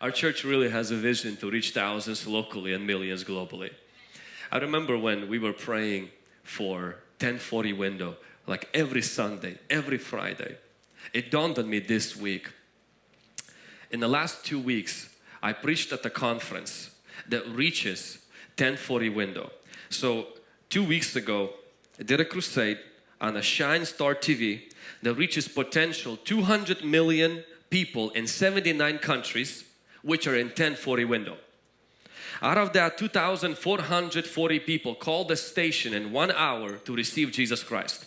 Our church really has a vision to reach thousands locally and millions globally. I remember when we were praying for 1040 window, like every Sunday, every Friday. It dawned on me this week. In the last two weeks, I preached at a conference that reaches 1040 window. So two weeks ago, I did a crusade on a Shine Star TV that reaches potential 200 million people in 79 countries which are in 1040 window. Out of that 2,440 people called the station in one hour to receive Jesus Christ.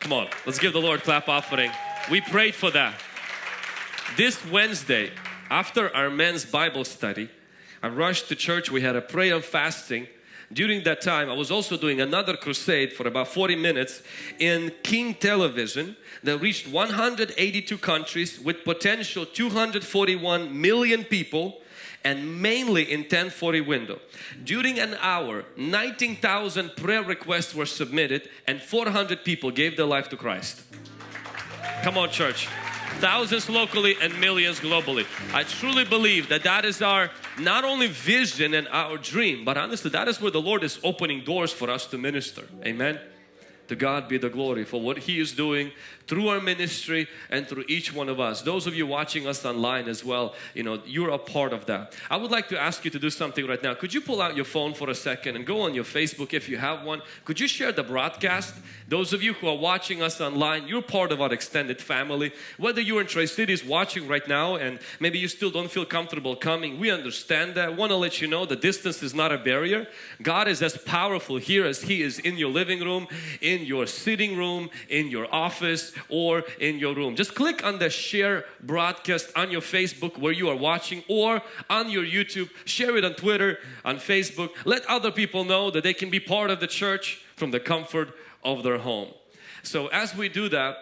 Come on, let's give the Lord clap offering. We prayed for that. This Wednesday, after our men's Bible study, I rushed to church. We had a prayer and fasting. During that time, I was also doing another crusade for about 40 minutes in King Television that reached 182 countries with potential 241 million people and mainly in 1040 window. During an hour, 19,000 prayer requests were submitted and 400 people gave their life to Christ. Come on church. Thousands locally and millions globally. I truly believe that that is our not only vision and our dream, but honestly that is where the Lord is opening doors for us to minister. Amen. To God be the glory for what He is doing through our ministry and through each one of us. Those of you watching us online as well, you know, you're a part of that. I would like to ask you to do something right now. Could you pull out your phone for a second and go on your Facebook if you have one? Could you share the broadcast? Those of you who are watching us online, you're part of our extended family. Whether you're in Tri-Cities watching right now and maybe you still don't feel comfortable coming, we understand that. want to let you know the distance is not a barrier. God is as powerful here as He is in your living room, in your sitting room, in your office, or in your room. Just click on the share broadcast on your Facebook where you are watching or on your YouTube. Share it on Twitter, on Facebook. Let other people know that they can be part of the church from the comfort of their home. So as we do that,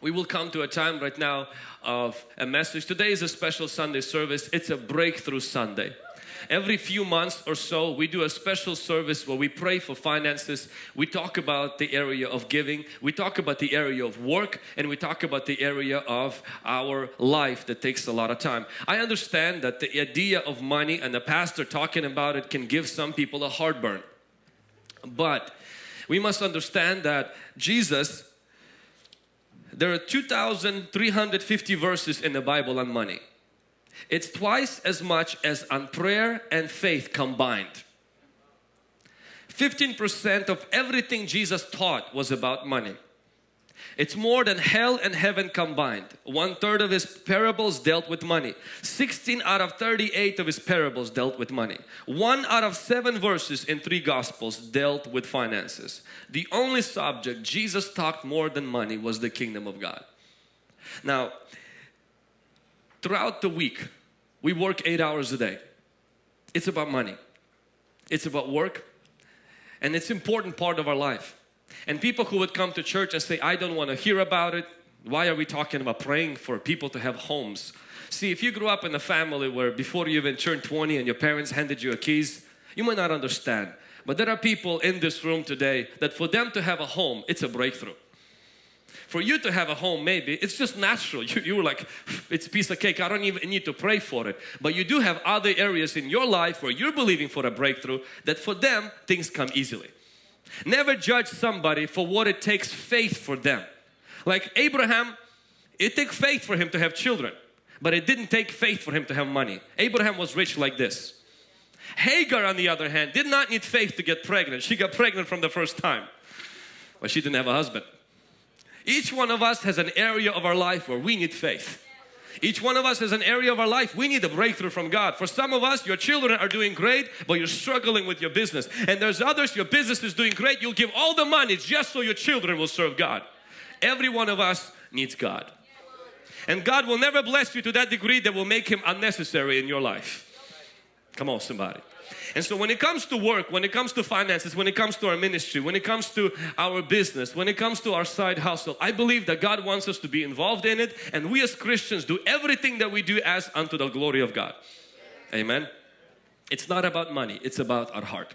we will come to a time right now of a message. Today is a special Sunday service. It's a breakthrough Sunday. Every few months or so, we do a special service where we pray for finances. We talk about the area of giving. We talk about the area of work and we talk about the area of our life that takes a lot of time. I understand that the idea of money and the pastor talking about it can give some people a heartburn. But we must understand that Jesus there are 2,350 verses in the Bible on money. It's twice as much as on prayer and faith combined. 15% of everything Jesus taught was about money. It's more than hell and heaven combined. One third of his parables dealt with money. 16 out of 38 of his parables dealt with money. One out of seven verses in three gospels dealt with finances. The only subject Jesus talked more than money was the kingdom of God. Now, throughout the week, we work eight hours a day. It's about money. It's about work. And it's important part of our life. And people who would come to church and say, I don't want to hear about it. Why are we talking about praying for people to have homes? See, if you grew up in a family where before you even turned 20 and your parents handed you a keys, you might not understand. But there are people in this room today that for them to have a home, it's a breakthrough. For you to have a home, maybe it's just natural. You, you were like, it's a piece of cake. I don't even need to pray for it. But you do have other areas in your life where you're believing for a breakthrough that for them, things come easily. Never judge somebody for what it takes faith for them. Like Abraham, it took faith for him to have children, but it didn't take faith for him to have money. Abraham was rich like this. Hagar, on the other hand, did not need faith to get pregnant. She got pregnant from the first time, but she didn't have a husband. Each one of us has an area of our life where we need faith. Each one of us has an area of our life we need a breakthrough from God. For some of us, your children are doing great, but you're struggling with your business. And there's others, your business is doing great. You'll give all the money just so your children will serve God. Every one of us needs God. And God will never bless you to that degree that will make Him unnecessary in your life. Come on, somebody. And so when it comes to work, when it comes to finances, when it comes to our ministry, when it comes to our business, when it comes to our side hustle, I believe that God wants us to be involved in it and we as Christians do everything that we do as unto the glory of God. Amen. It's not about money, it's about our heart.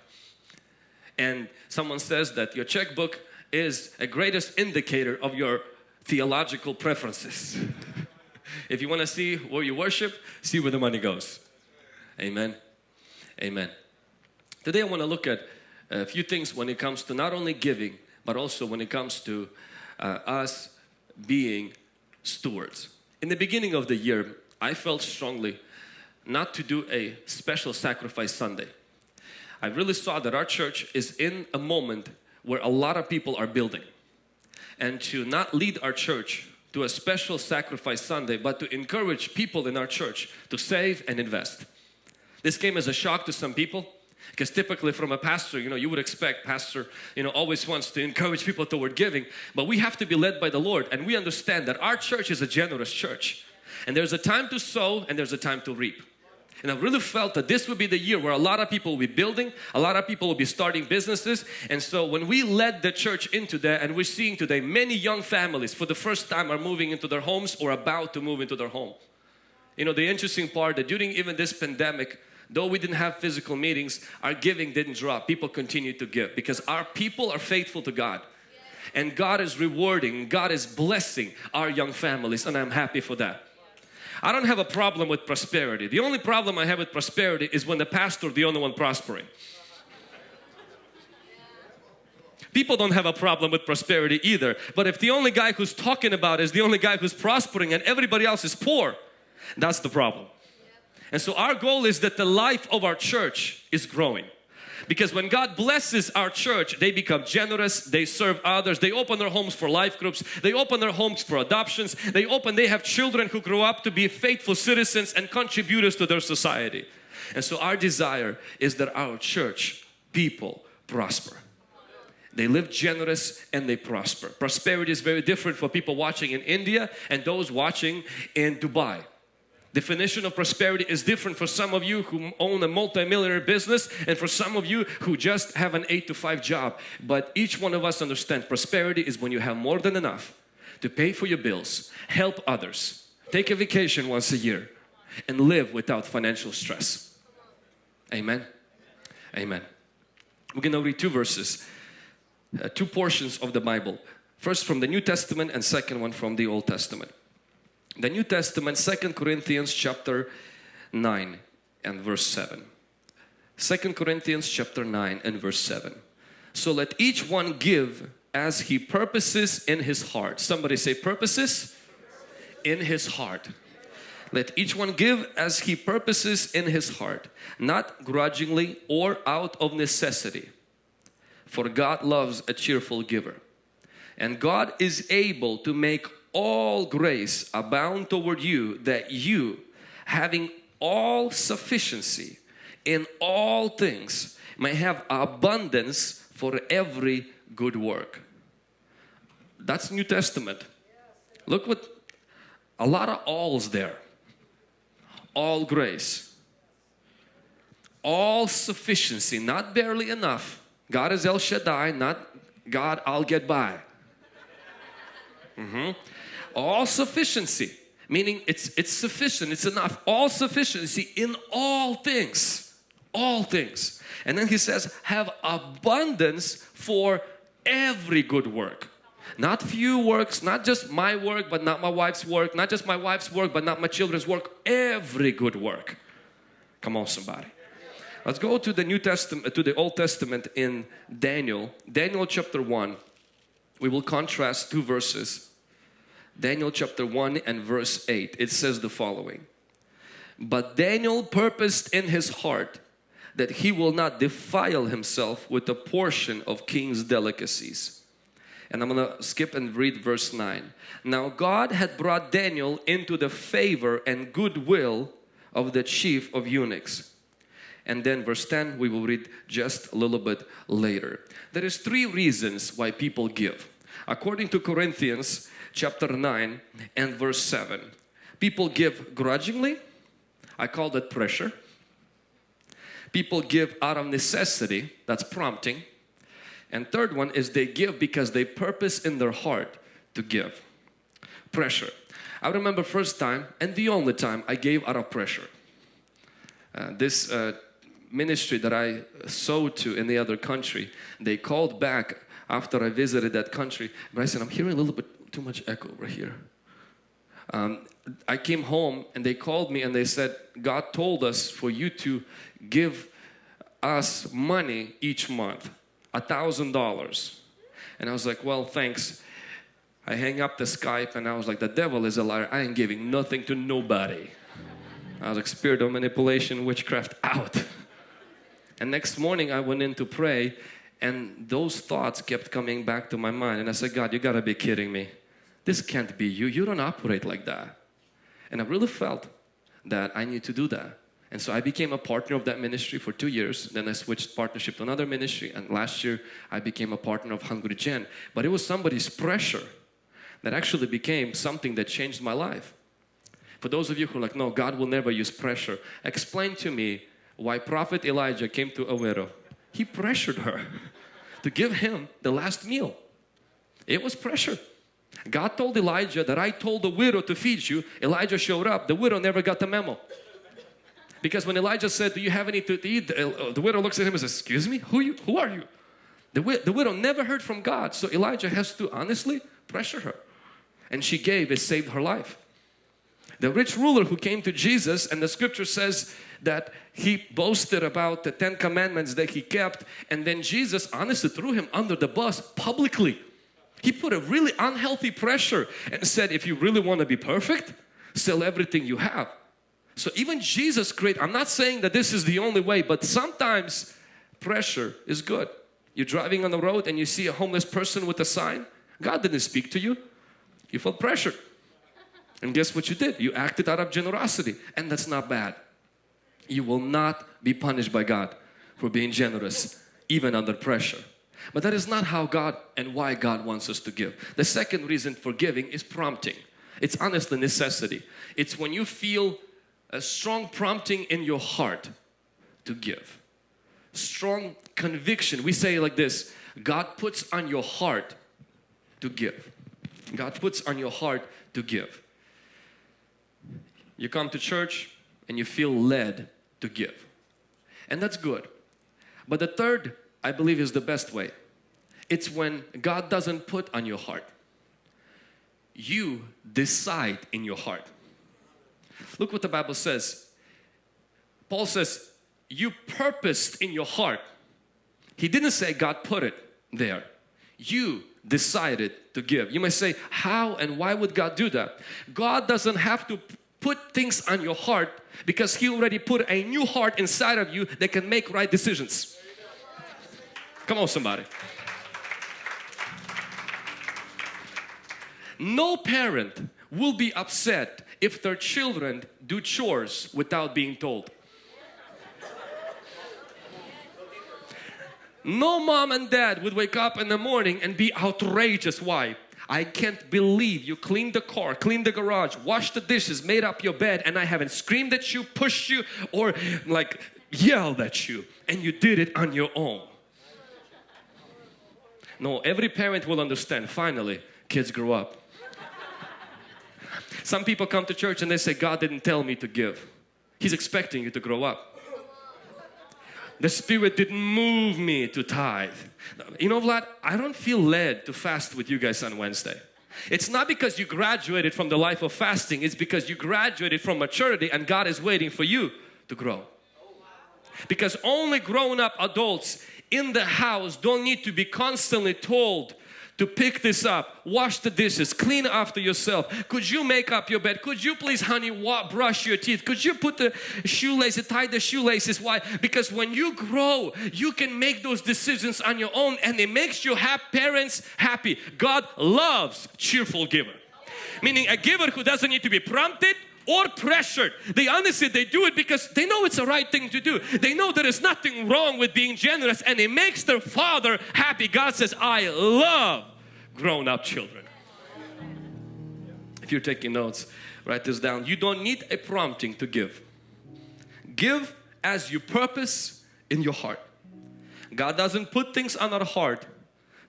And someone says that your checkbook is a greatest indicator of your theological preferences. If you want to see where you worship, see where the money goes. Amen. Amen. Today I want to look at a few things when it comes to not only giving, but also when it comes to uh, us being stewards. In the beginning of the year, I felt strongly not to do a special sacrifice Sunday. I really saw that our church is in a moment where a lot of people are building and to not lead our church to a special sacrifice Sunday but to encourage people in our church to save and invest. This came as a shock to some people because typically from a pastor, you know, you would expect pastor, you know, always wants to encourage people toward giving, but we have to be led by the Lord and we understand that our church is a generous church. And there's a time to sow and there's a time to reap. And I really felt that this would be the year where a lot of people will be building, a lot of people will be starting businesses. And so when we led the church into that and we're seeing today many young families for the first time are moving into their homes or about to move into their home. You know, the interesting part that during even this pandemic, though we didn't have physical meetings, our giving didn't drop. People continued to give because our people are faithful to God. And God is rewarding, God is blessing our young families and I'm happy for that. I don't have a problem with prosperity. The only problem I have with prosperity is when the pastor the only one prospering. People don't have a problem with prosperity either. But if the only guy who's talking about is the only guy who's prospering and everybody else is poor, that's the problem. And so our goal is that the life of our church is growing. Because when God blesses our church, they become generous, they serve others, they open their homes for life groups, they open their homes for adoptions, they open, they have children who grow up to be faithful citizens and contributors to their society. And so our desire is that our church people prosper. They live generous and they prosper. Prosperity is very different for people watching in India and those watching in Dubai definition of prosperity is different for some of you who own a multi-millionaire business and for some of you who just have an 8 to 5 job. But each one of us understand prosperity is when you have more than enough to pay for your bills help others take a vacation once a year and live without financial stress. Amen. Amen. We're gonna read two verses uh, two portions of the Bible. First from the New Testament and second one from the Old Testament the New Testament, Second Corinthians chapter 9 and verse 7. 2 Corinthians chapter 9 and verse 7. So let each one give as he purposes in his heart. Somebody say purposes in his heart. Let each one give as he purposes in his heart, not grudgingly or out of necessity. For God loves a cheerful giver. And God is able to make all grace abound toward you that you having all sufficiency in all things may have abundance for every good work. That's New Testament. Look what a lot of alls there. All grace. All sufficiency, not barely enough. God is El Shaddai, not God, I'll get by. Mm -hmm all sufficiency meaning it's it's sufficient it's enough all sufficiency in all things all things. And then he says have abundance for every good work. Not few works not just my work but not my wife's work not just my wife's work but not my children's work every good work. Come on somebody. Let's go to the new testament to the old testament in daniel. Daniel chapter 1 we will contrast two verses Daniel chapter 1 and verse 8 it says the following. But Daniel purposed in his heart that he will not defile himself with a portion of king's delicacies. And I'm gonna skip and read verse 9 now God had brought Daniel into the favor and goodwill of the chief of eunuchs. And then verse 10 we will read just a little bit later. There is three reasons why people give. According to Corinthians chapter 9 and verse 7. People give grudgingly. I call that pressure. People give out of necessity. That's prompting. And third one is they give because they purpose in their heart to give. Pressure. I remember first time and the only time I gave out of pressure. Uh, this uh, ministry that I sowed to in the other country, they called back after I visited that country. But I said, I'm hearing a little bit too much echo over here. um, I came home and they called me and they said, God told us for you to give us money each month, a thousand dollars. And I was like, well, thanks. I hang up the Skype and I was like, the devil is a liar. I ain't giving nothing to nobody. I was like, spirit of manipulation, witchcraft out. And next morning I went in to pray and those thoughts kept coming back to my mind. And I said, God, you gotta be kidding me. This can't be you. You don't operate like that. And I really felt that I need to do that. And so I became a partner of that ministry for two years. Then I switched partnership to another ministry. And last year I became a partner of Hungry Gen. But it was somebody's pressure that actually became something that changed my life. For those of you who are like, no, God will never use pressure. Explain to me why Prophet Elijah came to a widow. He pressured her to give him the last meal. It was pressure. God told Elijah that I told the widow to feed you. Elijah showed up. The widow never got the memo. Because when Elijah said, do you have any to eat? The uh, widow looks at him and says, excuse me, who, you, who are you? The, the widow never heard from God. So Elijah has to honestly pressure her. And she gave, it saved her life. The rich ruler who came to Jesus and the scripture says that he boasted about the Ten Commandments that he kept and then Jesus honestly threw him under the bus publicly. He put a really unhealthy pressure and said, if you really want to be perfect, sell everything you have. So even Jesus created, I'm not saying that this is the only way, but sometimes pressure is good. You're driving on the road and you see a homeless person with a sign. God didn't speak to you. You felt pressure. And guess what you did? You acted out of generosity. And that's not bad. You will not be punished by God for being generous, even under pressure. But that is not how God and why God wants us to give. The second reason for giving is prompting. It's honestly necessity. It's when you feel a strong prompting in your heart to give. Strong conviction. We say like this, God puts on your heart to give. God puts on your heart to give. You come to church and you feel led to give. And that's good. But the third, I believe, is the best way. It's when God doesn't put on your heart. You decide in your heart. Look what the Bible says. Paul says, you purposed in your heart. He didn't say God put it there. You decided to give. You may say, how and why would God do that? God doesn't have to put things on your heart because He already put a new heart inside of you that can make right decisions. Come on somebody. No parent will be upset if their children do chores without being told. No mom and dad would wake up in the morning and be outrageous. Why? I can't believe you cleaned the car, cleaned the garage, washed the dishes, made up your bed and I haven't screamed at you, pushed you or like yelled at you and you did it on your own. No, every parent will understand. Finally, kids grow up. Some people come to church and they say, God didn't tell me to give. He's expecting you to grow up. The Spirit didn't move me to tithe. You know Vlad, I don't feel led to fast with you guys on Wednesday. It's not because you graduated from the life of fasting, it's because you graduated from maturity and God is waiting for you to grow. Because only grown up adults in the house don't need to be constantly told to pick this up, wash the dishes, clean after yourself. Could you make up your bed? Could you please, honey, brush your teeth? Could you put the shoelaces, tie the shoelaces? Why? Because when you grow, you can make those decisions on your own and it makes your parents happy. God loves cheerful giver. Meaning a giver who doesn't need to be prompted, or pressured. They honestly, they do it because they know it's the right thing to do. They know there is nothing wrong with being generous and it makes their father happy. God says, I love grown up children. If you're taking notes, write this down. You don't need a prompting to give. Give as you purpose in your heart. God doesn't put things on our heart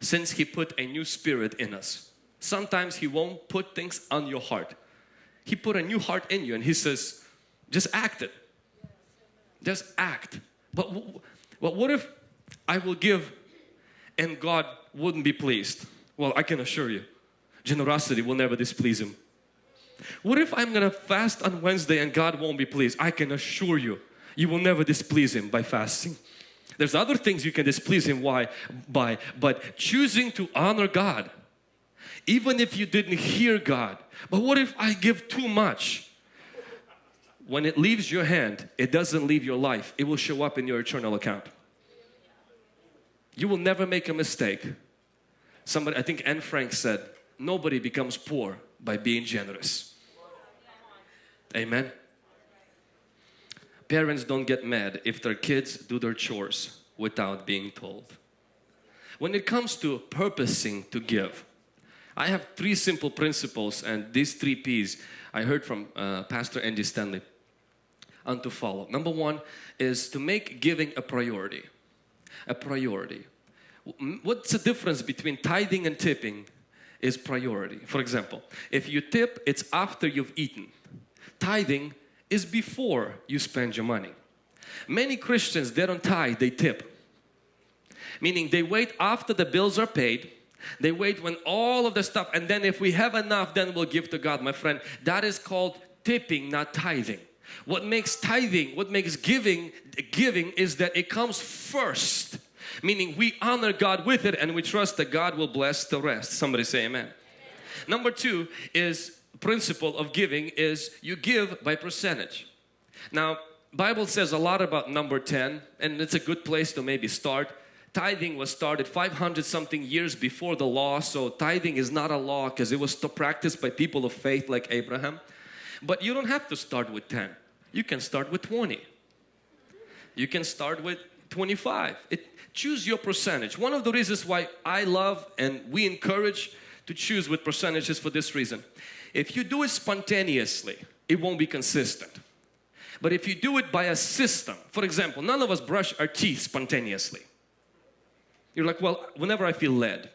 since He put a new spirit in us. Sometimes He won't put things on your heart he put a new heart in you and He says, just act it. Just act. But, but what if I will give and God wouldn't be pleased? Well, I can assure you, generosity will never displease Him. What if I'm gonna fast on Wednesday and God won't be pleased? I can assure you, you will never displease Him by fasting. There's other things you can displease Him why, by, but choosing to honor God, even if you didn't hear God. But what if I give too much? When it leaves your hand, it doesn't leave your life. It will show up in your eternal account. You will never make a mistake. Somebody, I think Anne Frank said, nobody becomes poor by being generous. Amen. Parents don't get mad if their kids do their chores without being told. When it comes to purposing to give, I have three simple principles and these three P's I heard from uh, Pastor Andy Stanley and to follow. Number one is to make giving a priority. A priority. What's the difference between tithing and tipping is priority. For example, if you tip, it's after you've eaten. Tithing is before you spend your money. Many Christians, they don't tithe, they tip. Meaning they wait after the bills are paid, they wait when all of the stuff and then if we have enough then we'll give to God. My friend, that is called tipping, not tithing. What makes tithing, what makes giving, giving is that it comes first. Meaning we honor God with it and we trust that God will bless the rest. Somebody say amen. amen. Number two is principle of giving is you give by percentage. Now Bible says a lot about number 10 and it's a good place to maybe start. Tithing was started 500 something years before the law so tithing is not a law because it was practiced by people of faith like Abraham. But you don't have to start with 10. You can start with 20. You can start with 25. It, choose your percentage. One of the reasons why I love and we encourage to choose with percentages for this reason. If you do it spontaneously, it won't be consistent. But if you do it by a system, for example, none of us brush our teeth spontaneously. You're like, well, whenever I feel led.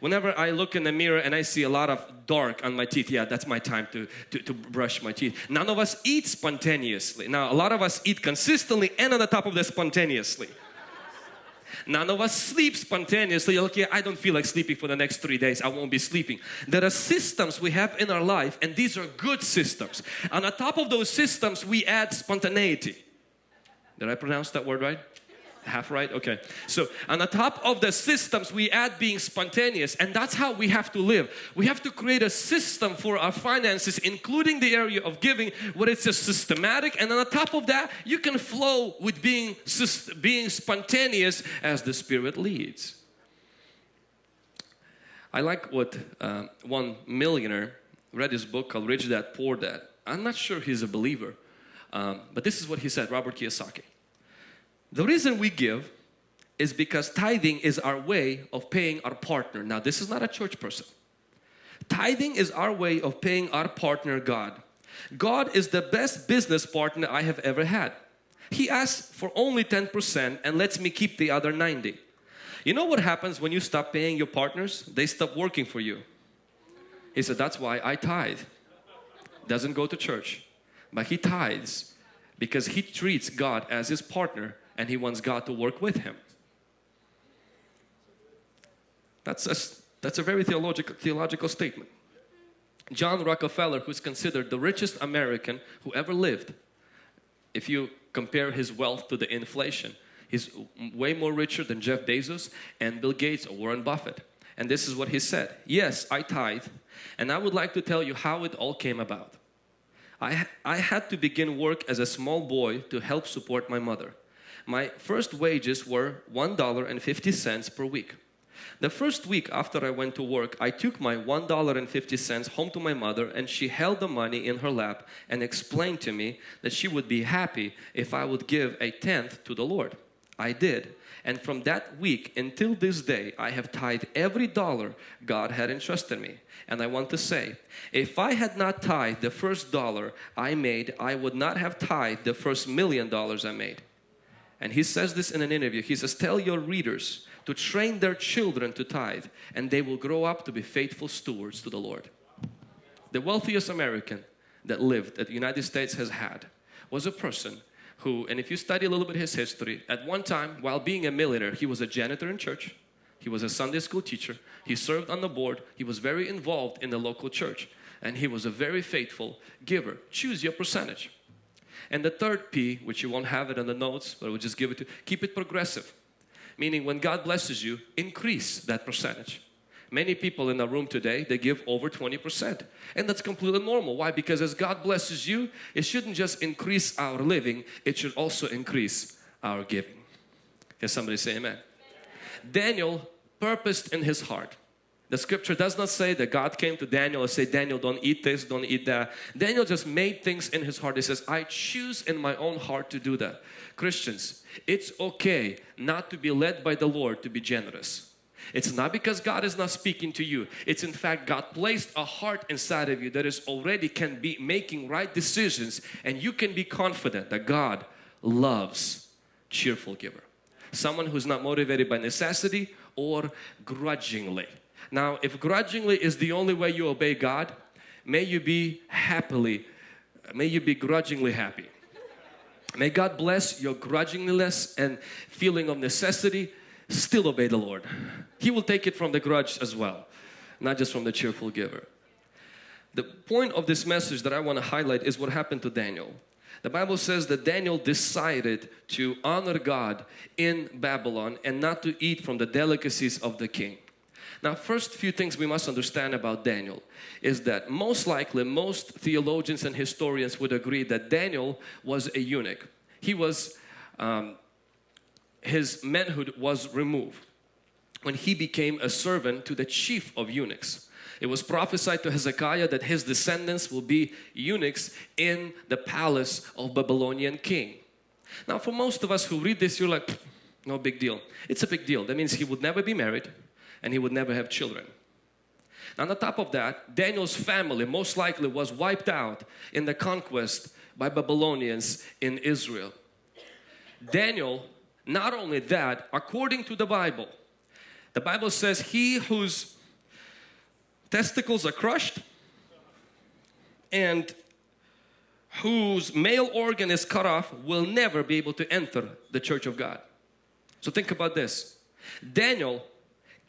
Whenever I look in the mirror and I see a lot of dark on my teeth, yeah, that's my time to, to, to brush my teeth. None of us eat spontaneously. Now, a lot of us eat consistently and on the top of that spontaneously. None of us sleep spontaneously. Okay, I don't feel like sleeping for the next three days. I won't be sleeping. There are systems we have in our life and these are good systems. And On top of those systems, we add spontaneity. Did I pronounce that word right? Half right? Okay. So on the top of the systems we add being spontaneous and that's how we have to live. We have to create a system for our finances including the area of giving where it's a systematic and on the top of that you can flow with being being spontaneous as the spirit leads. I like what uh, one millionaire read his book called Rich Dad Poor Dad. I'm not sure he's a believer um, but this is what he said Robert Kiyosaki the reason we give is because tithing is our way of paying our partner. Now this is not a church person. Tithing is our way of paying our partner God. God is the best business partner I have ever had. He asks for only 10% and lets me keep the other 90. You know what happens when you stop paying your partners? They stop working for you. He said, that's why I tithe. Doesn't go to church, but he tithes because he treats God as his partner and he wants God to work with him. That's a, that's a very theological, theological statement. John Rockefeller, who's considered the richest American who ever lived, if you compare his wealth to the inflation, he's way more richer than Jeff Bezos and Bill Gates or Warren Buffett. And this is what he said, yes, I tithe, and I would like to tell you how it all came about. I, I had to begin work as a small boy to help support my mother my first wages were $1.50 per week. The first week after I went to work, I took my $1.50 home to my mother and she held the money in her lap and explained to me that she would be happy if I would give a tenth to the Lord. I did. And from that week until this day, I have tithed every dollar God had entrusted me. And I want to say, if I had not tithed the first dollar I made, I would not have tithed the first million dollars I made. And he says this in an interview. He says, tell your readers to train their children to tithe and they will grow up to be faithful stewards to the Lord. The wealthiest American that lived that the United States has had was a person who, and if you study a little bit his history, at one time while being a millionaire, he was a janitor in church, he was a Sunday school teacher, he served on the board, he was very involved in the local church. and he was a very faithful giver. Choose your percentage. And the third P, which you won't have it in the notes, but we'll just give it to keep it progressive. Meaning when God blesses you, increase that percentage. Many people in the room today, they give over 20%. And that's completely normal. Why? Because as God blesses you, it shouldn't just increase our living, it should also increase our giving. Can somebody say amen? Daniel purposed in his heart. The scripture does not say that God came to Daniel and said, Daniel, don't eat this, don't eat that. Daniel just made things in his heart. He says, I choose in my own heart to do that. Christians, it's okay not to be led by the Lord to be generous. It's not because God is not speaking to you. It's in fact God placed a heart inside of you that is already can be making right decisions and you can be confident that God loves cheerful giver. Someone who's not motivated by necessity or grudgingly. Now if grudgingly is the only way you obey God, may you be happily, may you be grudgingly happy. May God bless your grudgingness and feeling of necessity still obey the Lord. He will take it from the grudge as well, not just from the cheerful giver. The point of this message that I want to highlight is what happened to Daniel. The Bible says that Daniel decided to honor God in Babylon and not to eat from the delicacies of the king. Now first few things we must understand about Daniel is that most likely most theologians and historians would agree that Daniel was a eunuch. He was um, his manhood was removed when he became a servant to the chief of eunuchs. It was prophesied to Hezekiah that his descendants will be eunuchs in the palace of Babylonian king. Now for most of us who read this, you're like, no big deal. It's a big deal. That means he would never be married and he would never have children. Now on top of that, Daniel's family most likely was wiped out in the conquest by Babylonians in Israel. Daniel not only that, according to the Bible, the Bible says he whose testicles are crushed and whose male organ is cut off will never be able to enter the church of God. So think about this. Daniel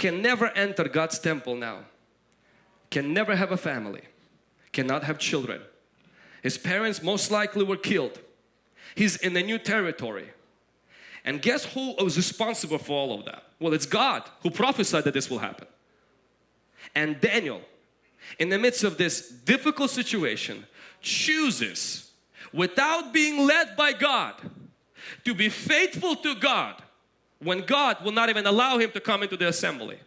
can never enter God's temple now. Can never have a family. Cannot have children. His parents most likely were killed. He's in a new territory. And guess who was responsible for all of that? Well, it's God who prophesied that this will happen. And Daniel, in the midst of this difficult situation, chooses without being led by God to be faithful to God when God will not even allow him to come into the assembly.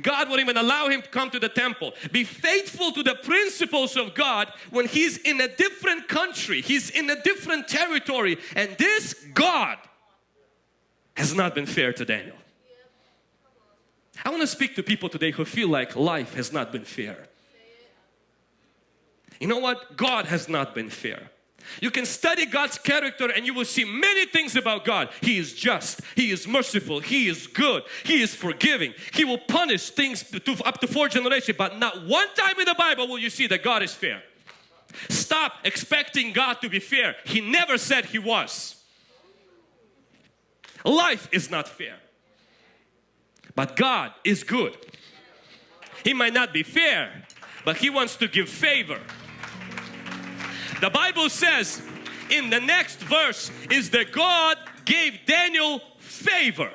God won't even allow him to come to the temple. Be faithful to the principles of God when he's in a different country, he's in a different territory and this God has not been fair to Daniel. I want to speak to people today who feel like life has not been fair. You know what? God has not been fair. You can study God's character and you will see many things about God. He is just, He is merciful, He is good, He is forgiving. He will punish things to, up to four generations but not one time in the Bible will you see that God is fair. Stop expecting God to be fair. He never said He was. Life is not fair. But God is good. He might not be fair, but He wants to give favor. The Bible says in the next verse is that God gave Daniel favor.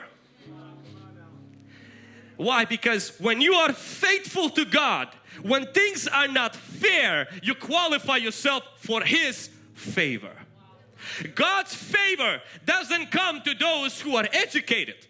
Why? Because when you are faithful to God, when things are not fair, you qualify yourself for His favor. God's favor doesn't come to those who are educated.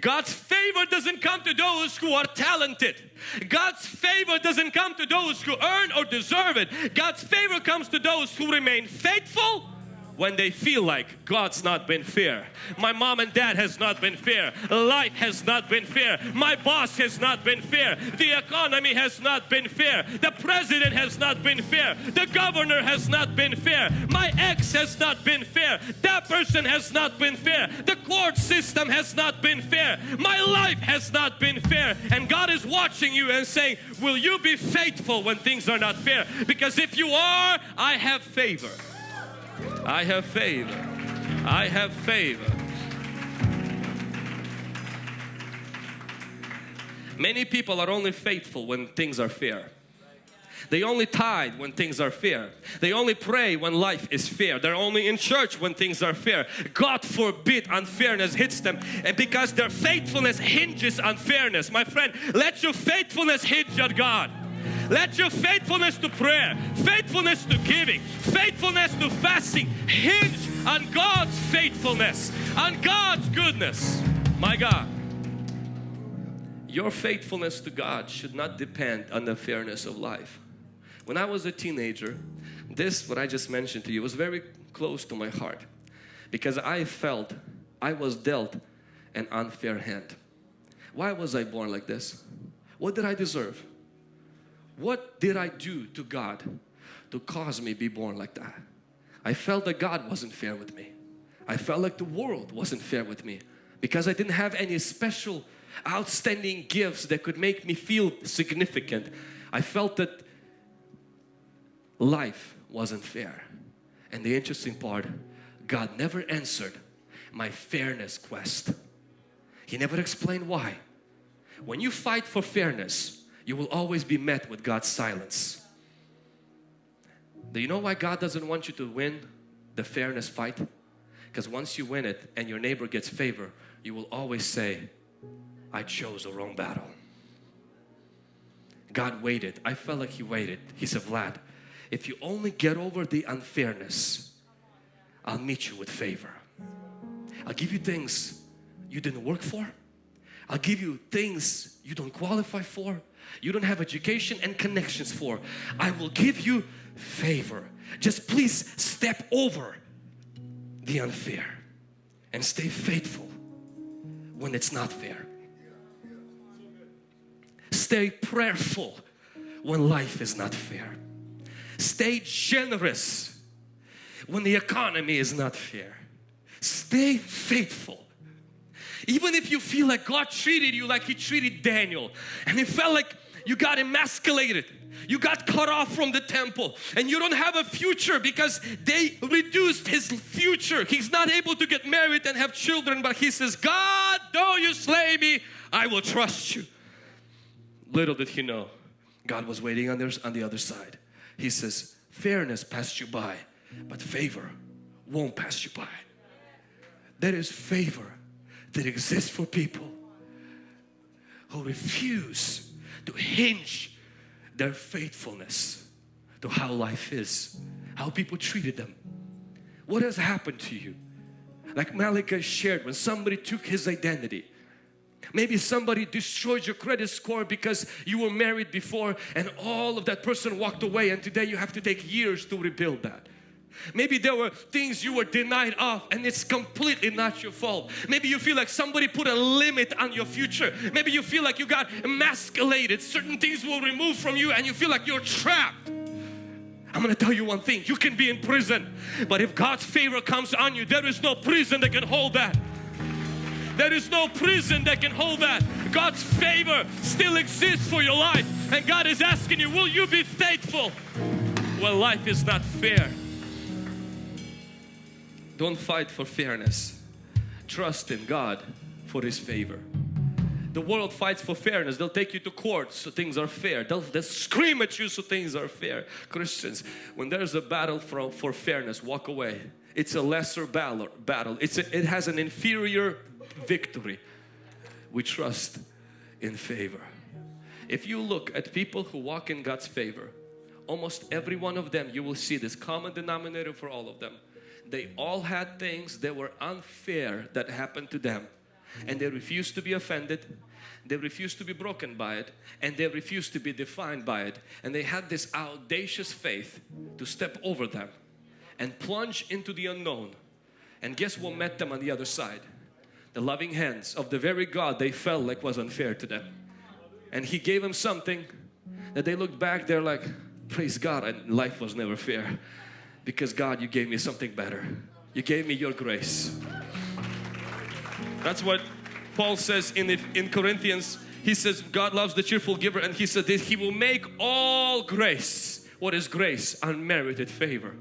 God's favor doesn't come to those who are talented. God's favor doesn't come to those who earn or deserve it. God's favor comes to those who remain faithful when they feel like God's not been fair. My mom and dad has not been fair. Life has not been fair. My boss has not been fair. The economy has not been fair. The president has not been fair. The governor has not been fair. My ex has not been fair. That person has not been fair. The court system has not been fair. My life has not been fair. And God is watching you and saying, will you be faithful when things are not fair? Because if you are, I have favor. I have favor. I have favor. Many people are only faithful when things are fair. They only tithe when things are fair. They only pray when life is fair. They're only in church when things are fair. God forbid unfairness hits them and because their faithfulness hinges on fairness. My friend, let your faithfulness hinge on God. Let your faithfulness to prayer, faithfulness to giving, faithfulness to fasting hinge on God's faithfulness, on God's goodness. My God. Your faithfulness to God should not depend on the fairness of life. When I was a teenager, this, what I just mentioned to you, was very close to my heart because I felt I was dealt an unfair hand. Why was I born like this? What did I deserve? What did I do to God to cause me be born like that? I felt that God wasn't fair with me. I felt like the world wasn't fair with me because I didn't have any special outstanding gifts that could make me feel significant. I felt that life wasn't fair. And the interesting part, God never answered my fairness quest. He never explained why. When you fight for fairness, you will always be met with God's silence. Do you know why God doesn't want you to win the fairness fight? Because once you win it and your neighbor gets favor, you will always say, I chose the wrong battle. God waited. I felt like He waited. He said, Vlad, if you only get over the unfairness, I'll meet you with favor. I'll give you things you didn't work for. I'll give you things you don't qualify for. You don't have education and connections for. I will give you favor. Just please step over the unfair and stay faithful when it's not fair. Stay prayerful when life is not fair. Stay generous when the economy is not fair. Stay faithful. Even if you feel like God treated you like He treated Daniel and it felt like you got emasculated you got cut off from the temple and you don't have a future because they reduced his future. He's not able to get married and have children but he says God though you slay me I will trust you. Little did he know God was waiting on, their, on the other side. He says fairness passed you by but favor won't pass you by. There is favor that exists for people who refuse to hinge their faithfulness to how life is, how people treated them. What has happened to you? Like Malachi shared, when somebody took his identity, Maybe somebody destroyed your credit score because you were married before and all of that person walked away and today you have to take years to rebuild that. Maybe there were things you were denied of and it's completely not your fault. Maybe you feel like somebody put a limit on your future. Maybe you feel like you got emasculated. Certain things will remove from you and you feel like you're trapped. I'm going to tell you one thing. You can be in prison, but if God's favor comes on you, there is no prison that can hold that. There is no prison that can hold that. God's favor still exists for your life. And God is asking you, will you be faithful? Well, life is not fair. Don't fight for fairness. Trust in God for His favor. The world fights for fairness. They'll take you to court so things are fair. They'll, they'll scream at you so things are fair. Christians, when there's a battle for, for fairness, walk away. It's a lesser battle. It's a, it has an inferior victory. We trust in favor. If you look at people who walk in God's favor, almost every one of them, you will see this common denominator for all of them they all had things that were unfair that happened to them and they refused to be offended they refused to be broken by it and they refused to be defined by it. And they had this audacious faith to step over them and plunge into the unknown. And guess what met them on the other side? The loving hands of the very God they felt like was unfair to them. And he gave them something that they looked back they're like praise God and life was never fair because God you gave me something better you gave me your grace that's what Paul says in, in Corinthians he says God loves the cheerful giver and he said that he will make all grace what is grace unmerited favor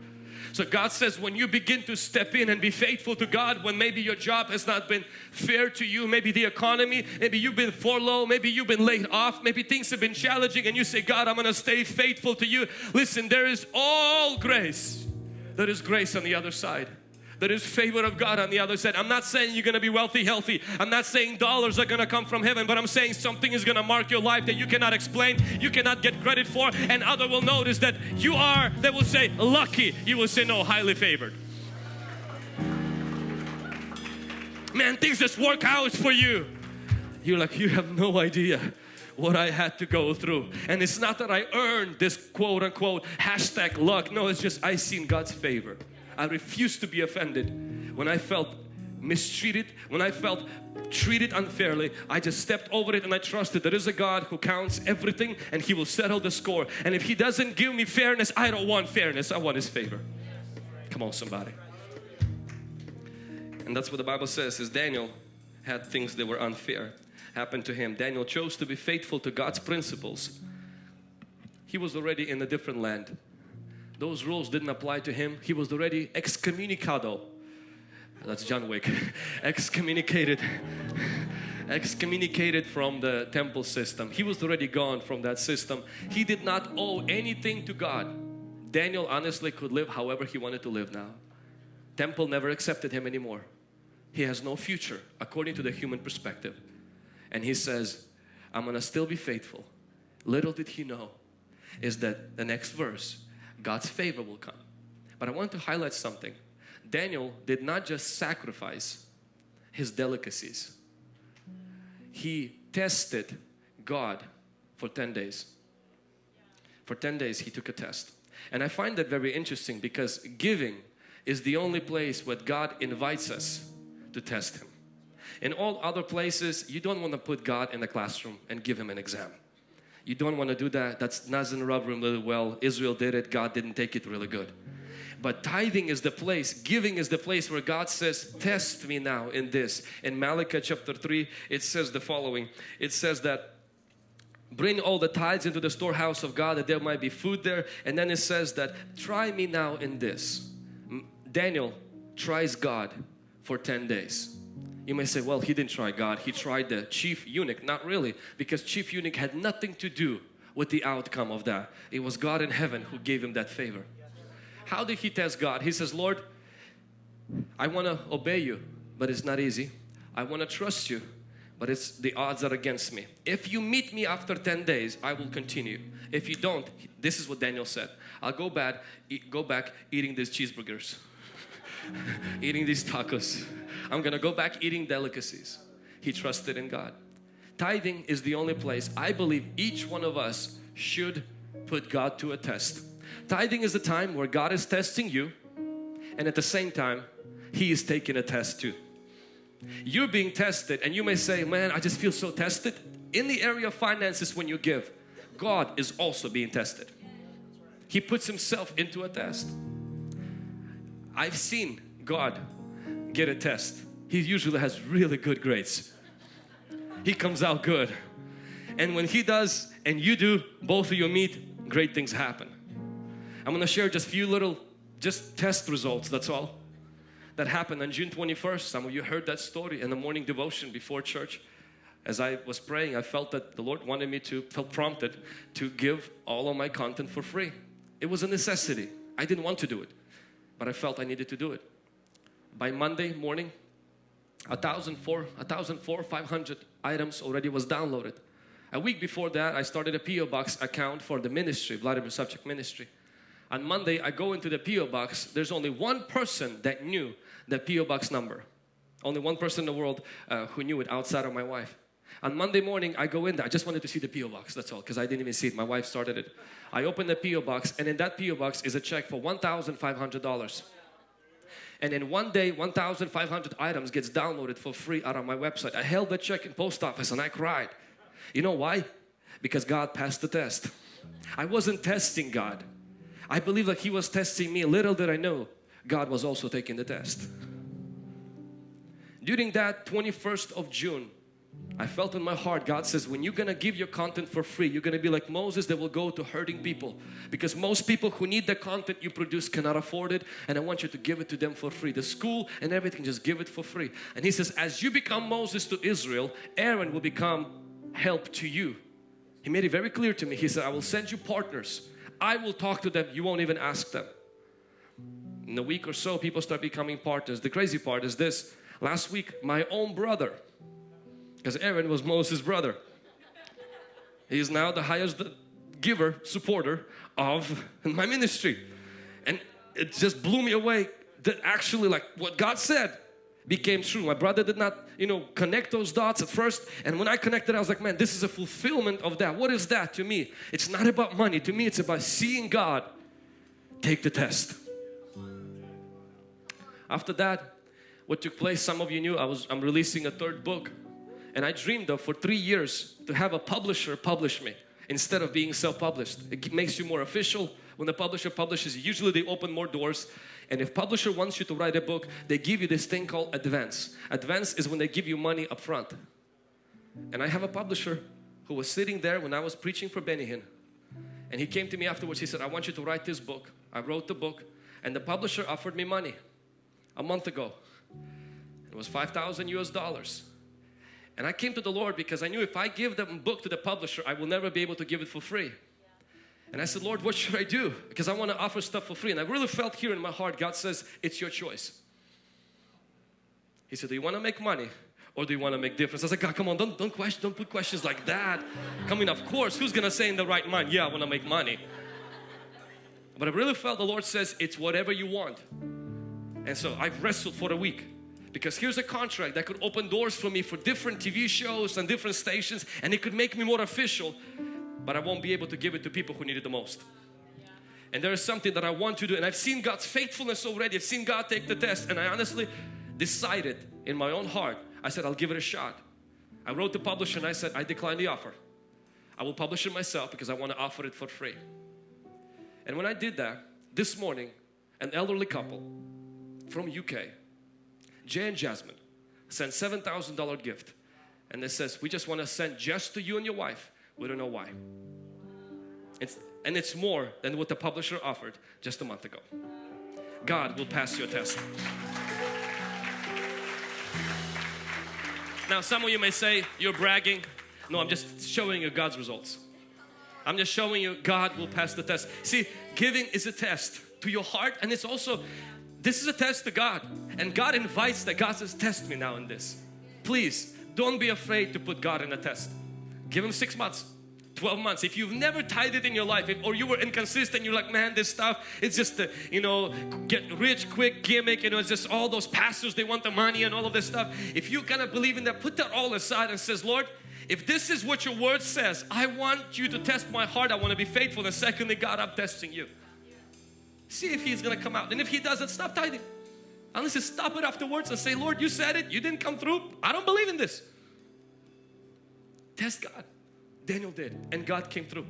So God says when you begin to step in and be faithful to God when maybe your job has not been fair to you, maybe the economy, maybe you've been furloughed, maybe you've been laid off, maybe things have been challenging and you say, God, I'm going to stay faithful to you. Listen, there is all grace. There is grace on the other side. There is favor of God on the other side. I'm not saying you're going to be wealthy, healthy. I'm not saying dollars are going to come from heaven, but I'm saying something is going to mark your life that you cannot explain, you cannot get credit for, and other will notice that you are, they will say, lucky. You will say, no, highly favored. Man, things just work out for you. You're like, you have no idea what I had to go through. And it's not that I earned this quote unquote hashtag luck. No, it's just I seen God's favor. I refused to be offended when I felt mistreated, when I felt treated unfairly, I just stepped over it and I trusted there is a God who counts everything and He will settle the score. And if He doesn't give me fairness, I don't want fairness, I want His favor. Come on somebody. And that's what the Bible says is Daniel had things that were unfair happen to him. Daniel chose to be faithful to God's principles. He was already in a different land. Those rules didn't apply to him. He was already excommunicado. That's John Wick. excommunicated. excommunicated from the temple system. He was already gone from that system. He did not owe anything to God. Daniel honestly could live however he wanted to live now. Temple never accepted him anymore. He has no future according to the human perspective. And he says, I'm gonna still be faithful. Little did he know is that the next verse, God's favor will come. But I want to highlight something. Daniel did not just sacrifice his delicacies. He tested God for 10 days. For 10 days he took a test. And I find that very interesting because giving is the only place where God invites us to test Him. In all other places, you don't want to put God in the classroom and give Him an exam. You don't want to do that. That doesn't rub Him really well. Israel did it. God didn't take it really good. But tithing is the place, giving is the place where God says, test me now in this. In Malachi chapter 3, it says the following. It says that bring all the tithes into the storehouse of God that there might be food there. And then it says that try me now in this. Daniel tries God for 10 days. You may say, well, he didn't try God. He tried the chief eunuch. Not really, because chief eunuch had nothing to do with the outcome of that. It was God in heaven who gave him that favor. How did he test God? He says, Lord, I want to obey you, but it's not easy. I want to trust you, but it's the odds are against me. If you meet me after 10 days, I will continue. If you don't, this is what Daniel said. I'll go back, eat, go back eating these cheeseburgers, eating these tacos. I'm gonna go back eating delicacies. He trusted in God. Tithing is the only place I believe each one of us should put God to a test. Tithing is the time where God is testing you and at the same time He is taking a test too. You're being tested and you may say, man, I just feel so tested. In the area of finances when you give, God is also being tested. He puts Himself into a test. I've seen God get a test. He usually has really good grades. He comes out good. And when he does and you do, both of you meet, great things happen. I'm going to share just few little just test results, that's all. That happened on June 21st. Some of you heard that story in the morning devotion before church. As I was praying, I felt that the Lord wanted me to, felt prompted to give all of my content for free. It was a necessity. I didn't want to do it, but I felt I needed to do it by Monday morning, a thousand four, a thousand four, five hundred items already was downloaded. A week before that, I started a PO box account for the ministry, Vladimir Savchuk Ministry. On Monday, I go into the PO box. There's only one person that knew the PO box number. Only one person in the world uh, who knew it outside of my wife. On Monday morning, I go in there. I just wanted to see the PO box. That's all, because I didn't even see it. My wife started it. I open the PO box, and in that PO box is a check for one thousand five hundred dollars and in one day 1,500 items gets downloaded for free out of my website. I held the check in post office and I cried. You know why? Because God passed the test. I wasn't testing God. I believe that He was testing me. Little did I know God was also taking the test. During that 21st of June I felt in my heart God says when you're gonna give your content for free you're gonna be like Moses that will go to hurting people. Because most people who need the content you produce cannot afford it and I want you to give it to them for free. The school and everything just give it for free. And he says as you become Moses to Israel Aaron will become help to you. He made it very clear to me. He said I will send you partners. I will talk to them. You won't even ask them. In a week or so people start becoming partners. The crazy part is this. Last week my own brother because Aaron was Moses' brother. He is now the highest giver, supporter of my ministry. And it just blew me away that actually like what God said became true. My brother did not, you know, connect those dots at first. And when I connected, I was like, man, this is a fulfillment of that. What is that to me? It's not about money. To me, it's about seeing God take the test. After that, what took place, some of you knew I was, I'm releasing a third book and I dreamed of for three years to have a publisher publish me instead of being self-published. It makes you more official. When the publisher publishes, usually they open more doors. And if publisher wants you to write a book, they give you this thing called advance. Advance is when they give you money up front. And I have a publisher who was sitting there when I was preaching for Benny Hinn. And he came to me afterwards, he said, I want you to write this book. I wrote the book and the publisher offered me money a month ago. It was 5,000 US dollars. And I came to the Lord because I knew if I give the book to the publisher, I will never be able to give it for free. And I said, Lord, what should I do? Because I want to offer stuff for free. And I really felt here in my heart, God says, it's your choice. He said, do you want to make money or do you want to make difference? I said, God, come on, don't, don't, question, don't put questions like that. I mean, of course, who's going to say in the right mind, yeah, I want to make money. But I really felt the Lord says, it's whatever you want. And so I've wrestled for a week because here's a contract that could open doors for me for different TV shows and different stations and it could make me more official but I won't be able to give it to people who need it the most. And there is something that I want to do and I've seen God's faithfulness already. I've seen God take the test and I honestly decided in my own heart, I said I'll give it a shot. I wrote the publisher and I said I decline the offer. I will publish it myself because I want to offer it for free. And when I did that, this morning an elderly couple from UK Jay and Jasmine sent $7,000 gift. And it says we just want to send just to you and your wife. We don't know why. It's, and it's more than what the publisher offered just a month ago. God will pass your test. Now some of you may say you're bragging. No I'm just showing you God's results. I'm just showing you God will pass the test. See giving is a test to your heart and it's also this is a test to God. And God invites that God says test me now in this. Please don't be afraid to put God in a test. Give him six months 12 months. If you've never tithed in your life if, or you were inconsistent you're like man this stuff it's just the you know get rich quick gimmick you know it's just all those pastors they want the money and all of this stuff. If you kind of believe in that put that all aside and says Lord if this is what your word says I want you to test my heart. I want to be faithful. And secondly God I'm testing you See if he's going to come out. And if he doesn't, stop tithing. Unless you stop it afterwards and say, Lord, you said it. You didn't come through. I don't believe in this. Test God. Daniel did. And God came through.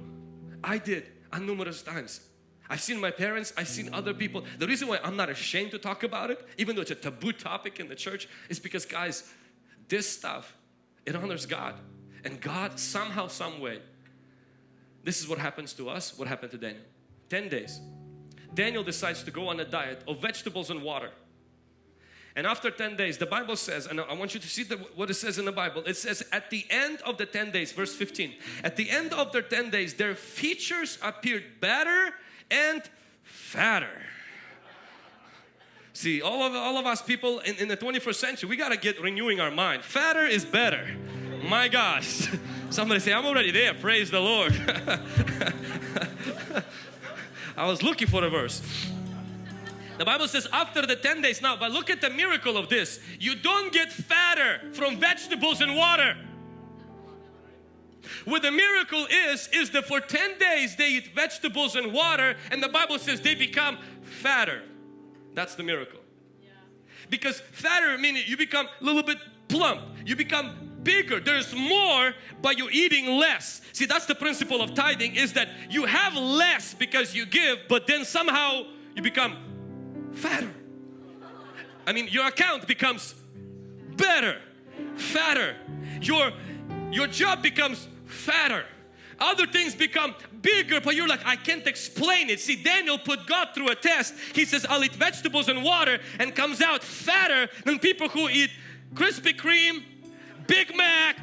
I did on numerous times. I've seen my parents, I've seen other people. The reason why I'm not ashamed to talk about it, even though it's a taboo topic in the church, is because guys, this stuff, it honors God. And God somehow, some way, this is what happens to us, what happened to Daniel. 10 days. Daniel decides to go on a diet of vegetables and water. And after 10 days, the Bible says, and I want you to see the, what it says in the Bible. It says, at the end of the 10 days, verse 15, at the end of their 10 days, their features appeared better and fatter. See, all of, all of us people in, in the 21st century, we got to get renewing our mind. Fatter is better. My gosh. Somebody say, I'm already there. Praise the Lord. I was looking for a verse. The Bible says after the 10 days now, but look at the miracle of this. You don't get fatter from vegetables and water. What the miracle is, is that for 10 days they eat vegetables and water and the Bible says they become fatter. That's the miracle. Because fatter meaning you become a little bit plump. You become bigger there's more but you're eating less see that's the principle of tithing is that you have less because you give but then somehow you become fatter I mean your account becomes better fatter. Your, your job becomes fatter. Other things become bigger, but you're like, I can't explain it. See, Daniel put God through a test. He says, I'll eat vegetables and water and comes out fatter than people who eat Krispy Kreme, Big Mac,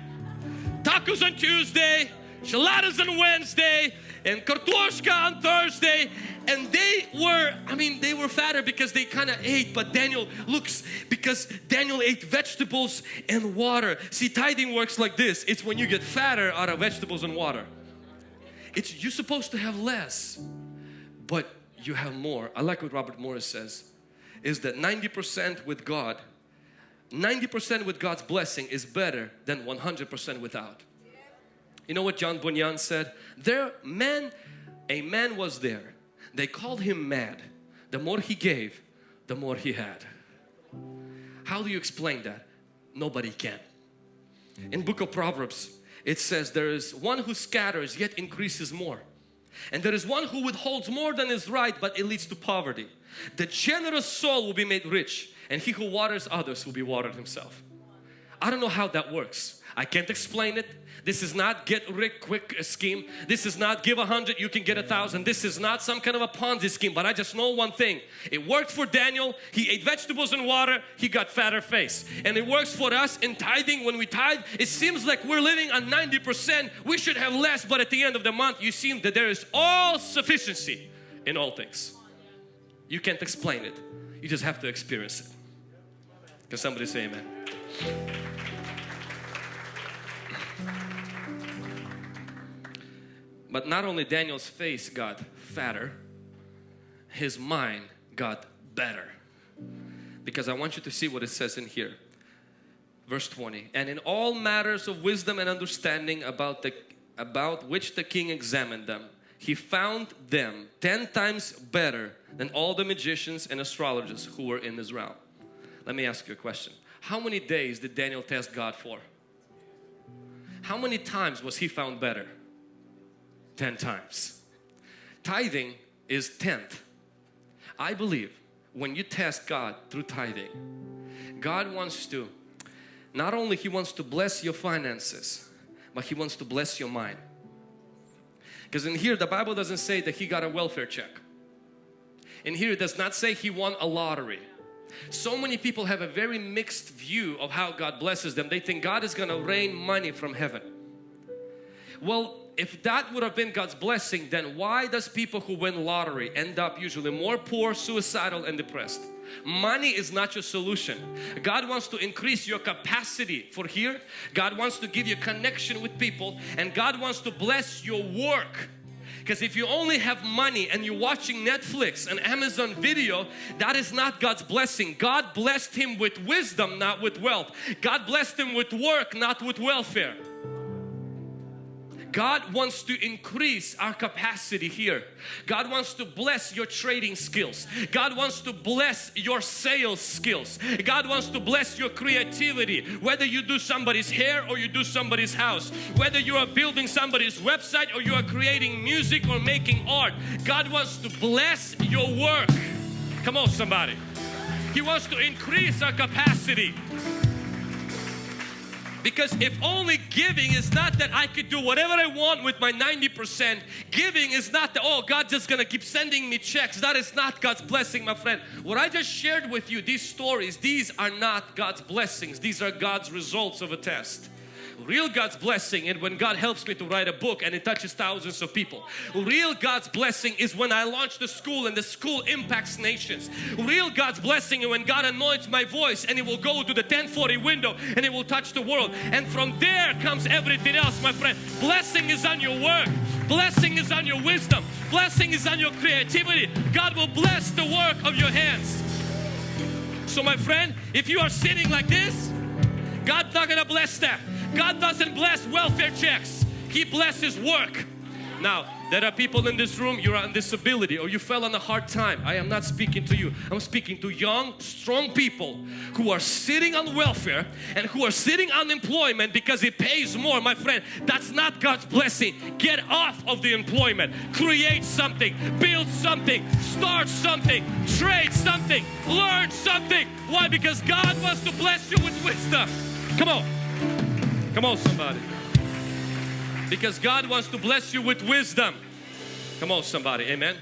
tacos on Tuesday, enchiladas on Wednesday, and kartoshka on Thursday. And they were, I mean, they were fatter because they kind of ate, but Daniel looks, because Daniel ate vegetables and water. See, tithing works like this. It's when you get fatter out of vegetables and water. It's, you're supposed to have less, but you have more. I like what Robert Morris says, is that 90% with God 90% with God's blessing is better than 100% without. You know what John Bunyan said? There, man, a man was there. They called him mad. The more he gave, the more he had. How do you explain that? Nobody can. In book of Proverbs, it says there is one who scatters yet increases more. And there is one who withholds more than is right but it leads to poverty. The generous soul will be made rich and he who waters others will be watered himself. I don't know how that works. I can't explain it. This is not get rich quick scheme. This is not give a hundred, you can get a thousand. This is not some kind of a Ponzi scheme, but I just know one thing. It worked for Daniel. He ate vegetables and water. He got fatter face. And it works for us in tithing. When we tithe, it seems like we're living on 90%. We should have less, but at the end of the month, you see that there is all sufficiency in all things. You can't explain it. You just have to experience it. Can somebody say amen? But not only Daniel's face got fatter, his mind got better. Because I want you to see what it says in here. Verse 20. And in all matters of wisdom and understanding about the about which the king examined them, he found them ten times better than all the magicians and astrologers who were in his realm. Let me ask you a question. How many days did Daniel test God for? How many times was he found better? 10 times. Tithing is tenth. I believe when you test God through tithing, God wants to, not only He wants to bless your finances, but He wants to bless your mind. Because in here the Bible doesn't say that He got a welfare check. In here it does not say He won a lottery. So many people have a very mixed view of how God blesses them. They think God is going to rain money from heaven. Well, if that would have been God's blessing, then why does people who win lottery end up usually more poor, suicidal and depressed? Money is not your solution. God wants to increase your capacity for here. God wants to give you connection with people and God wants to bless your work because if you only have money and you're watching Netflix and Amazon video, that is not God's blessing. God blessed him with wisdom, not with wealth. God blessed him with work, not with welfare. God wants to increase our capacity here. God wants to bless your trading skills. God wants to bless your sales skills. God wants to bless your creativity. Whether you do somebody's hair or you do somebody's house. Whether you are building somebody's website or you are creating music or making art. God wants to bless your work. Come on somebody. He wants to increase our capacity. Because if only giving is not that I could do whatever I want with my 90%, giving is not that, oh, God's just gonna keep sending me checks. That is not God's blessing, my friend. What I just shared with you, these stories, these are not God's blessings. These are God's results of a test. Real God's blessing and when God helps me to write a book and it touches thousands of people. Real God's blessing is when I launch the school and the school impacts nations. Real God's blessing is when God anoints my voice and it will go to the 1040 window and it will touch the world. And from there comes everything else, my friend. Blessing is on your work. Blessing is on your wisdom. Blessing is on your creativity. God will bless the work of your hands. So my friend, if you are sitting like this, God's not gonna bless that. God doesn't bless welfare checks. He blesses work. Now, there are people in this room, you're on disability or you fell on a hard time. I am not speaking to you. I'm speaking to young, strong people who are sitting on welfare and who are sitting on employment because it pays more. My friend, that's not God's blessing. Get off of the employment. Create something. Build something. Start something. Trade something. Learn something. Why? Because God wants to bless you with wisdom. Come on. Come on, somebody. Because God wants to bless you with wisdom. Come on, somebody. Amen.